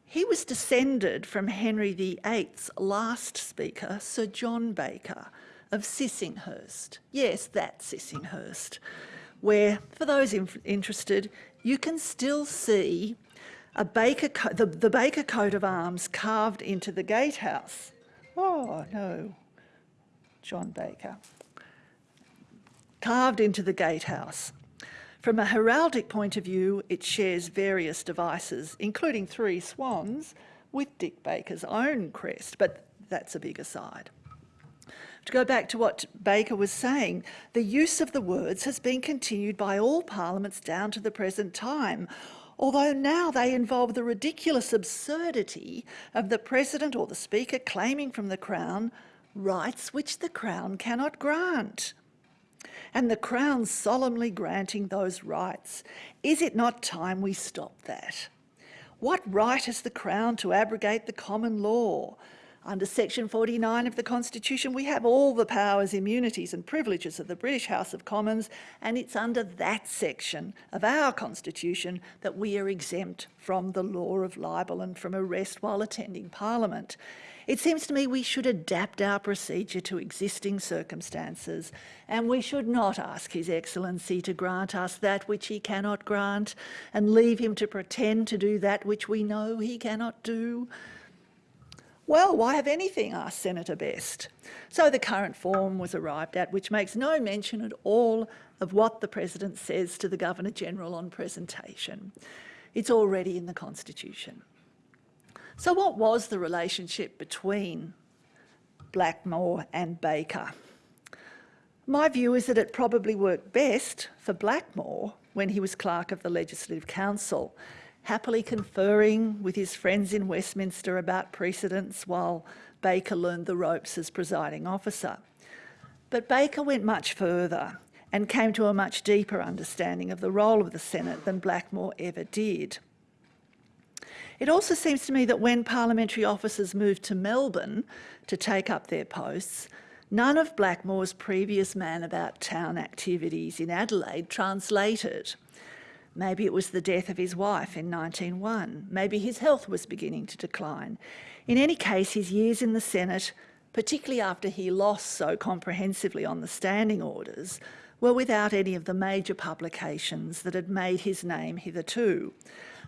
He was descended from Henry VIII's last speaker, Sir John Baker, of Sissinghurst. Yes, that Sissinghurst, where, for those interested, you can still see a Baker the, the Baker coat of arms carved into the gatehouse. Oh, no, John Baker. Carved into the gatehouse. From a heraldic point of view, it shares various devices, including three swans, with Dick Baker's own crest, but that's a big aside. To go back to what Baker was saying, the use of the words has been continued by all parliaments down to the present time, although now they involve the ridiculous absurdity of the President or the Speaker claiming from the Crown rights which the Crown cannot grant. And the Crown solemnly granting those rights. Is it not time we stop that? What right has the Crown to abrogate the common law, under section 49 of the Constitution, we have all the powers, immunities and privileges of the British House of Commons, and it's under that section of our Constitution that we are exempt from the law of libel and from arrest while attending Parliament. It seems to me we should adapt our procedure to existing circumstances and we should not ask His Excellency to grant us that which he cannot grant and leave him to pretend to do that which we know he cannot do. Well, why have anything, asked Senator Best. So the current form was arrived at, which makes no mention at all of what the President says to the Governor-General on presentation. It's already in the Constitution. So what was the relationship between Blackmore and Baker? My view is that it probably worked best for Blackmore when he was clerk of the Legislative Council happily conferring with his friends in Westminster about precedents while Baker learned the ropes as presiding officer. But Baker went much further and came to a much deeper understanding of the role of the Senate than Blackmore ever did. It also seems to me that when parliamentary officers moved to Melbourne to take up their posts, none of Blackmore's previous man about town activities in Adelaide translated. Maybe it was the death of his wife in 1901. Maybe his health was beginning to decline. In any case, his years in the Senate, particularly after he lost so comprehensively on the standing orders, were without any of the major publications that had made his name hitherto.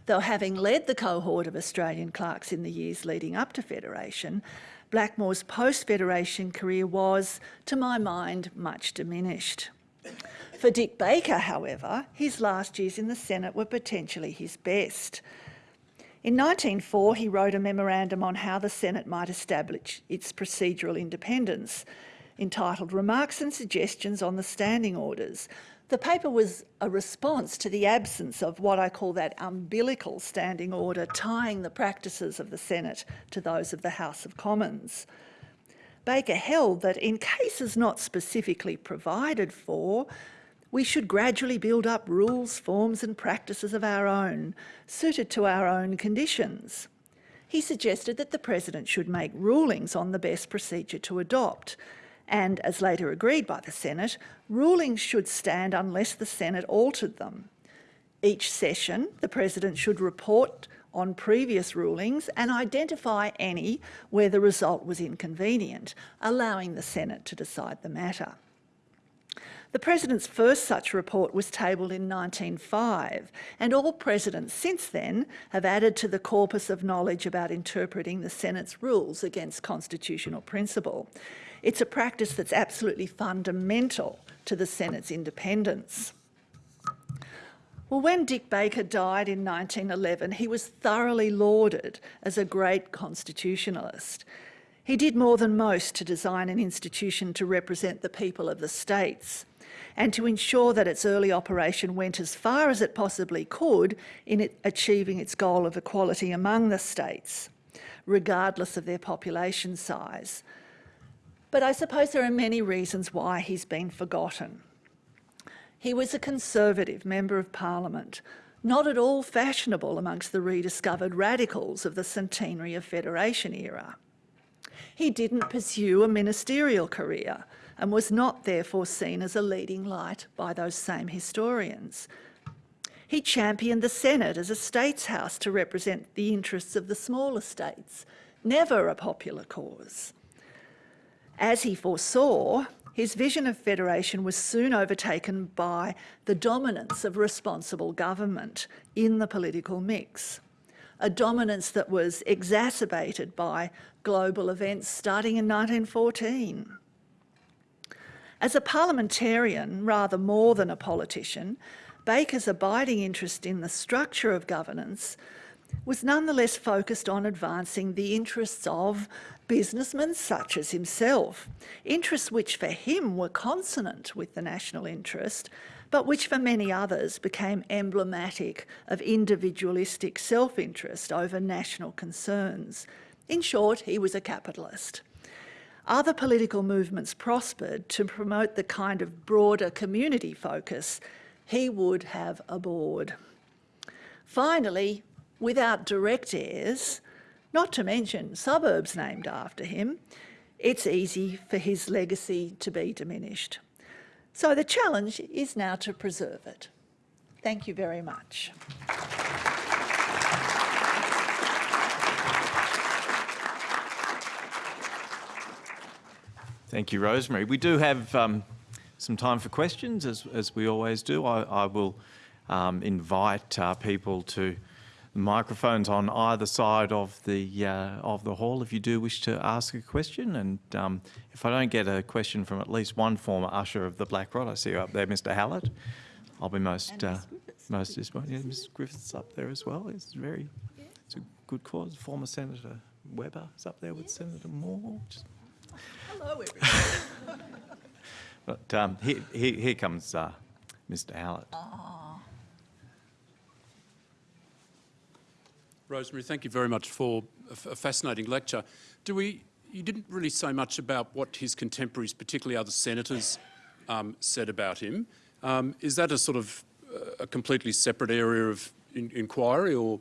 Though having led the cohort of Australian clerks in the years leading up to Federation, Blackmore's post-Federation career was, to my mind, much diminished. For Dick Baker, however, his last years in the Senate were potentially his best. In 1904, he wrote a memorandum on how the Senate might establish its procedural independence, entitled Remarks and Suggestions on the Standing Orders. The paper was a response to the absence of what I call that umbilical standing order tying the practices of the Senate to those of the House of Commons. Baker held that in cases not specifically provided for, we should gradually build up rules, forms and practices of our own, suited to our own conditions. He suggested that the President should make rulings on the best procedure to adopt, and as later agreed by the Senate, rulings should stand unless the Senate altered them. Each session, the President should report on previous rulings and identify any where the result was inconvenient, allowing the Senate to decide the matter. The President's first such report was tabled in 1905, and all presidents since then have added to the corpus of knowledge about interpreting the Senate's rules against constitutional principle. It's a practice that's absolutely fundamental to the Senate's independence. Well, when Dick Baker died in 1911, he was thoroughly lauded as a great constitutionalist. He did more than most to design an institution to represent the people of the states and to ensure that its early operation went as far as it possibly could in it achieving its goal of equality among the states, regardless of their population size. But I suppose there are many reasons why he's been forgotten. He was a Conservative Member of Parliament, not at all fashionable amongst the rediscovered radicals of the centenary of Federation era. He didn't pursue a ministerial career and was not therefore seen as a leading light by those same historians. He championed the Senate as a states house to represent the interests of the smaller states, never a popular cause. As he foresaw, his vision of federation was soon overtaken by the dominance of responsible government in the political mix, a dominance that was exacerbated by global events starting in 1914. As a parliamentarian, rather more than a politician, Baker's abiding interest in the structure of governance was nonetheless focused on advancing the interests of businessmen such as himself, interests which for him were consonant with the national interest, but which for many others became emblematic of individualistic self-interest over national concerns. In short, he was a capitalist. Other political movements prospered to promote the kind of broader community focus he would have abhorred. Finally, without direct heirs, not to mention suburbs named after him, it's easy for his legacy to be diminished. So the challenge is now to preserve it. Thank you very much. Thank you, Rosemary. We do have um, some time for questions, as, as we always do. I, I will um, invite uh, people to the microphones on either side of the uh, of the hall if you do wish to ask a question. And um, if I don't get a question from at least one former usher of the Black Rod, I see you up there, Mr. Hallett. I'll be most uh, most disappointed. Yeah, Mrs. Griffiths up there as well. It's very yeah. it's a good cause. Former Senator Webber is up there with yes. Senator Moore. Just... Hello, everybody. but um, here, here, here, comes uh, Mr. Hallett. Oh. Rosemary, thank you very much for a fascinating lecture. Do we, you didn't really say much about what his contemporaries, particularly other senators, um, said about him. Um, is that a sort of uh, a completely separate area of in inquiry or?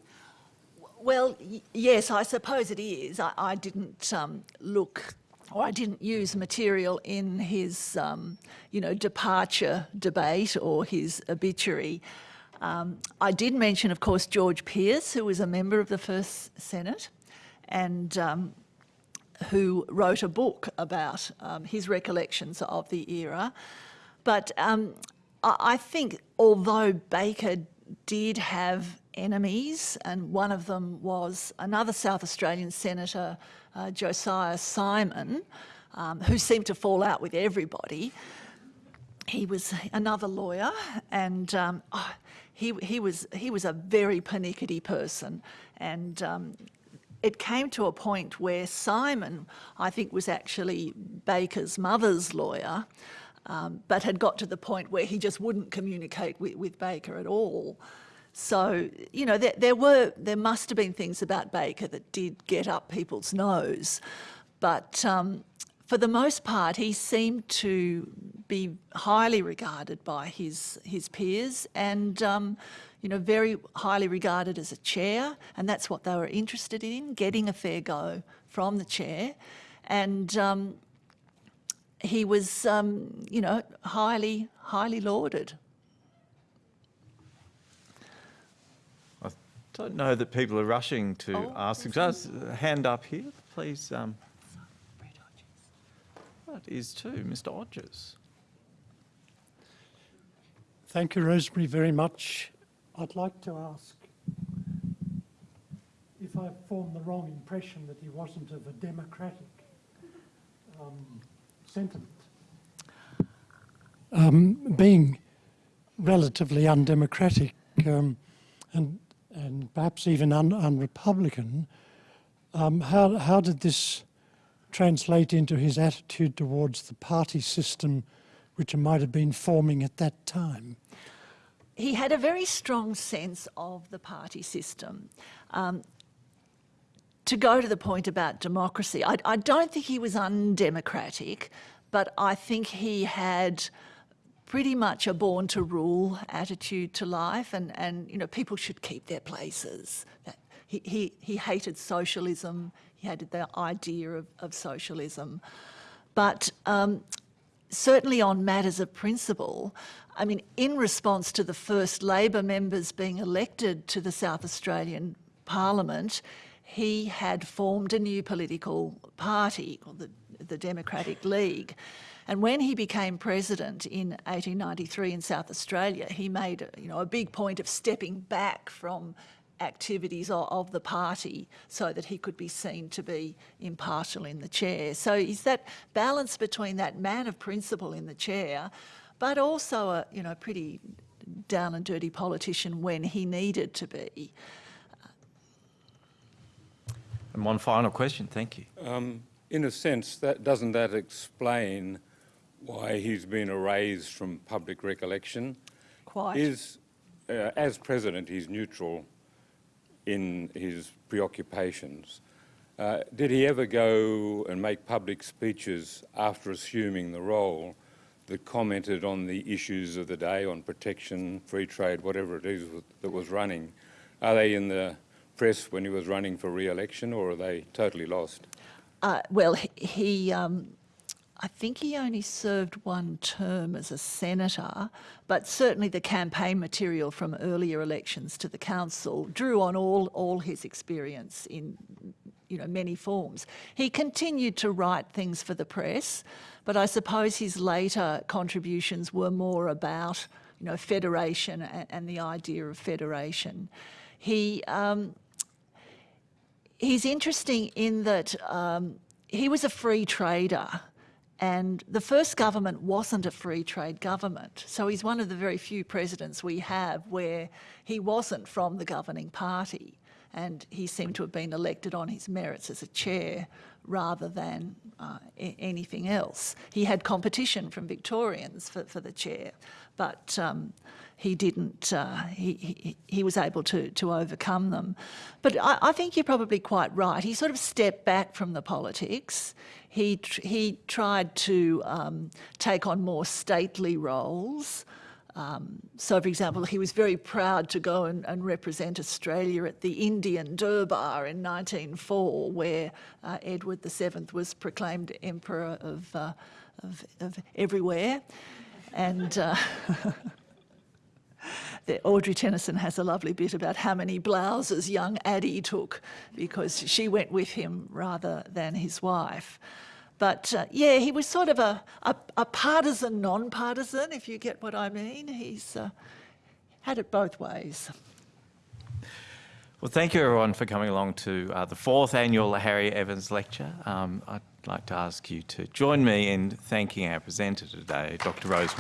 Well, yes, I suppose it is. I, I didn't um, look or I didn't use material in his, um, you know, departure debate or his obituary. Um, I did mention, of course, George Pearce, who was a member of the First Senate and um, who wrote a book about um, his recollections of the era. But um, I think although Baker did have enemies, and one of them was another South Australian senator, uh, Josiah Symon, um, who seemed to fall out with everybody, he was another lawyer, and um, oh, he he was he was a very pernickety person, and. Um, it came to a point where Symon, I think, was actually Baker's mother's lawyer, um, but had got to the point where he just wouldn't communicate with, with Baker at all. So, you know, there, there were, there must have been things about Baker that did get up people's nose. But um, for the most part, he seemed to be highly regarded by his, his peers and, um, you know, very highly regarded as a chair. And that's what they were interested in, getting a fair go from the chair. And um, he was, um, you know, highly, highly lauded. Don't know that people are rushing to Oh, ask. Just a hand up here, please. Um, that is too, Mr. Odgers. Thank you, Rosemary, very much. I'd like to ask if I formed the wrong impression that he wasn't of a democratic um, sentiment. Um, being relatively undemocratic um, and, and perhaps even un, unrepublican, um, how, how did this translate into his attitude towards the party system which might have been forming at that time? he had a very strong sense of the party system. Um, to go to the point about democracy, I, I, don't think he was undemocratic, but I think he had pretty much a born to rule attitude to life, and, and you know people should keep their places. He, he, he hated socialism. He hated the idea of, of socialism, but um, certainly on matters of principle, I mean, in response to the first Labor members being elected to the South Australian Parliament, he had formed a new political party, called the, the Democratic League. And when he became president in 1893 in South Australia, he made you know, a big point of stepping back from activities of, of, the party so that he could be seen to be impartial in the chair. So is that balance between that man of principle in the chair, but also a you know pretty down and dirty politician when he needed to be. And one final question, thank you. Um, in a sense, that doesn't that explain why he's been erased from public recollection? Quite. Is, uh, as president, he's neutral in his preoccupations. Uh, did he ever go and make public speeches after assuming the role that commented on the issues of the day, on protection, free trade, whatever it is that was running? Are they in the press when he was running for re-election or are they totally lost? Uh, well, he, um, I think he only served one term as a senator, but certainly the campaign material from earlier elections to the council drew on all, all his experience in you know, many forms. He continued to write things for the press, but I suppose his later contributions were more about you know, federation and, and the idea of federation. He, um, he's interesting in that um, he was a free trader and the first government wasn't a free trade government. So he's one of the very few presidents we have where he wasn't from the governing party. And he seemed to have been elected on his merits as a chair rather than uh, anything else. He had competition from Victorians for, for the chair, but um, he didn't, uh, he, he, he, was able to, to overcome them. But I, I, think you're probably quite right. He sort of stepped back from the politics. He, he tried to um, take on more stately roles. Um, so, for example, he was very proud to go and, and, represent Australia at the Indian Durbar in 1904, where uh, Edward VII was proclaimed Emperor of, uh, of, of everywhere. And uh, Audrey Tennyson has a lovely bit about how many blouses young Addie took because she went with him rather than his wife. But uh, yeah, he was sort of a, a, a partisan, non-partisan, if you get what I mean. He's uh, had it both ways. Well, thank you everyone for coming along to uh, the fourth annual Harry Evans Lecture. Um, I'd like to ask you to join me in thanking our presenter today, Dr Rose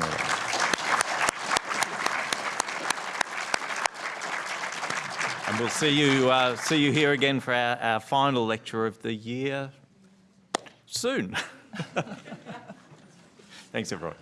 And we'll see you, uh, see you here again for our, our final lecture of the year soon. Thanks everyone.